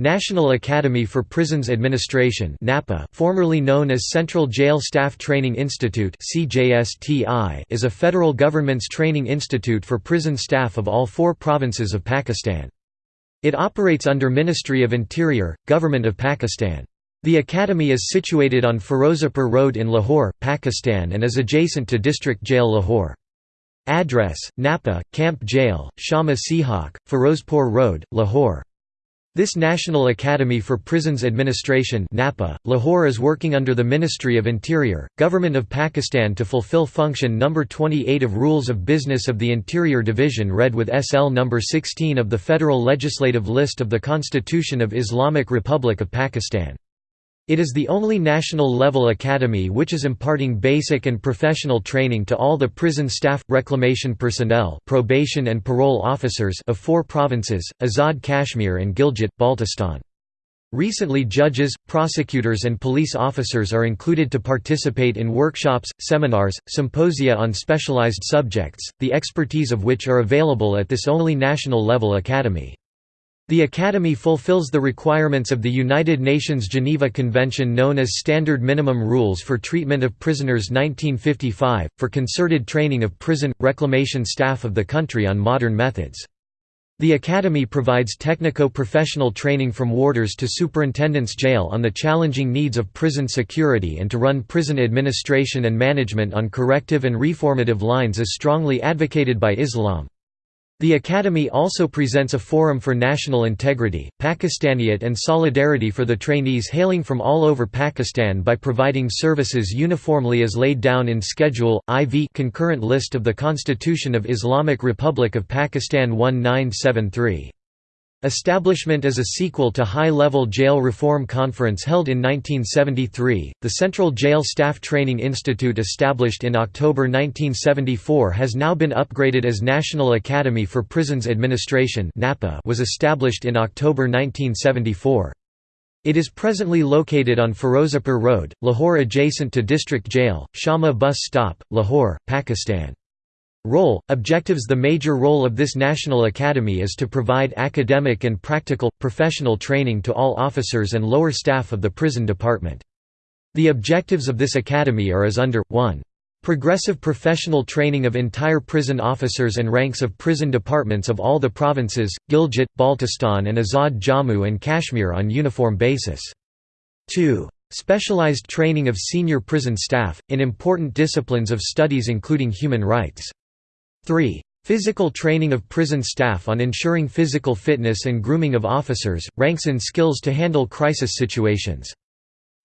National Academy for Prisons Administration (NAPA), formerly known as Central Jail Staff Training Institute is a federal government's training institute for prison staff of all four provinces of Pakistan. It operates under Ministry of Interior, Government of Pakistan. The academy is situated on Firozapur Road in Lahore, Pakistan and is adjacent to District Jail Lahore. Address: Napa, Camp Jail, Shama Sihak, Firozpur Road, Lahore. This National Academy for Prisons Administration (NAPA), Lahore is working under the Ministry of Interior, Government of Pakistan to fulfill function number 28 of Rules of Business of the Interior Division read with SL number 16 of the Federal Legislative List of the Constitution of Islamic Republic of Pakistan. It is the only national-level academy which is imparting basic and professional training to all the prison staff, reclamation personnel probation and parole officers of four provinces, Azad Kashmir and Gilgit-Baltistan. Recently judges, prosecutors and police officers are included to participate in workshops, seminars, symposia on specialized subjects, the expertise of which are available at this only national-level academy. The Academy fulfills the requirements of the United Nations Geneva Convention known as Standard Minimum Rules for Treatment of Prisoners 1955, for concerted training of prison, reclamation staff of the country on modern methods. The Academy provides technico-professional training from warders to superintendents jail on the challenging needs of prison security and to run prison administration and management on corrective and reformative lines as strongly advocated by Islam. The Academy also presents a forum for national integrity, Pakistaniyat and solidarity for the trainees hailing from all over Pakistan by providing services uniformly as laid down in Schedule, IV concurrent list of the Constitution of Islamic Republic of Pakistan 1973. Establishment as a sequel to High-Level Jail Reform Conference held in 1973, the Central Jail Staff Training Institute established in October 1974 has now been upgraded as National Academy for Prisons Administration (NAPA) was established in October 1974. It is presently located on Firozapur Road, Lahore adjacent to District Jail, Shama Bus Stop, Lahore, Pakistan. Role, objectives The major role of this National Academy is to provide academic and practical, professional training to all officers and lower staff of the prison department. The objectives of this academy are as under, 1. Progressive professional training of entire prison officers and ranks of prison departments of all the provinces, Gilgit, Baltistan and Azad Jammu and Kashmir on uniform basis. 2. Specialized training of senior prison staff, in important disciplines of studies including human rights. 3. Physical training of prison staff on ensuring physical fitness and grooming of officers, ranks and skills to handle crisis situations.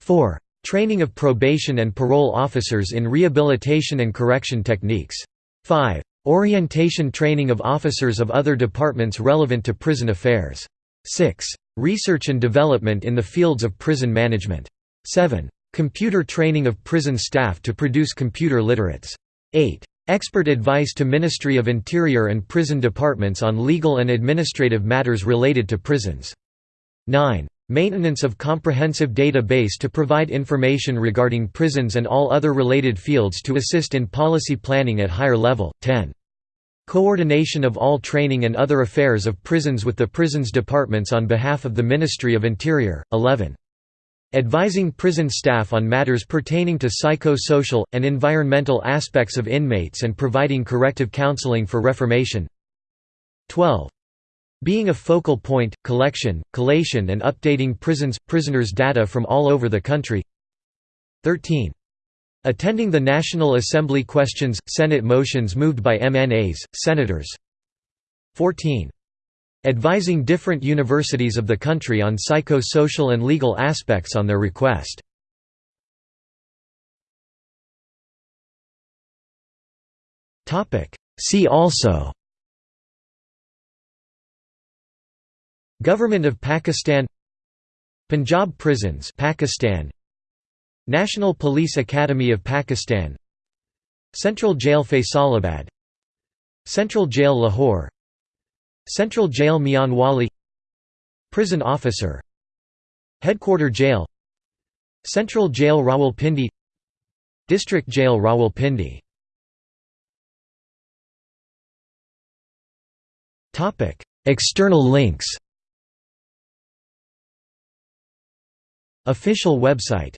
4. Training of probation and parole officers in rehabilitation and correction techniques. 5. Orientation training of officers of other departments relevant to prison affairs. 6. Research and development in the fields of prison management. 7. Computer training of prison staff to produce computer literates. 8. Expert advice to Ministry of Interior and prison departments on legal and administrative matters related to prisons. 9. Maintenance of comprehensive data-base to provide information regarding prisons and all other related fields to assist in policy planning at higher level. 10. Coordination of all training and other affairs of prisons with the prisons departments on behalf of the Ministry of Interior. 11 advising prison staff on matters pertaining to psycho-social, and environmental aspects of inmates and providing corrective counseling for reformation 12. Being a focal point, collection, collation and updating prisons, prisoners' data from all over the country 13. Attending the National Assembly questions, Senate motions moved by MNAs, Senators 14. Advising different universities of the country on psycho-social and legal aspects on their request. See also Government of Pakistan Punjab Prisons Pakistan National Police Academy of Pakistan Central Jail Faisalabad Central Jail Lahore Central Jail Mianwali Prison Officer. Headquarter Jail. Central Jail Rawalpindi. District Jail Rawalpindi. External links. Official website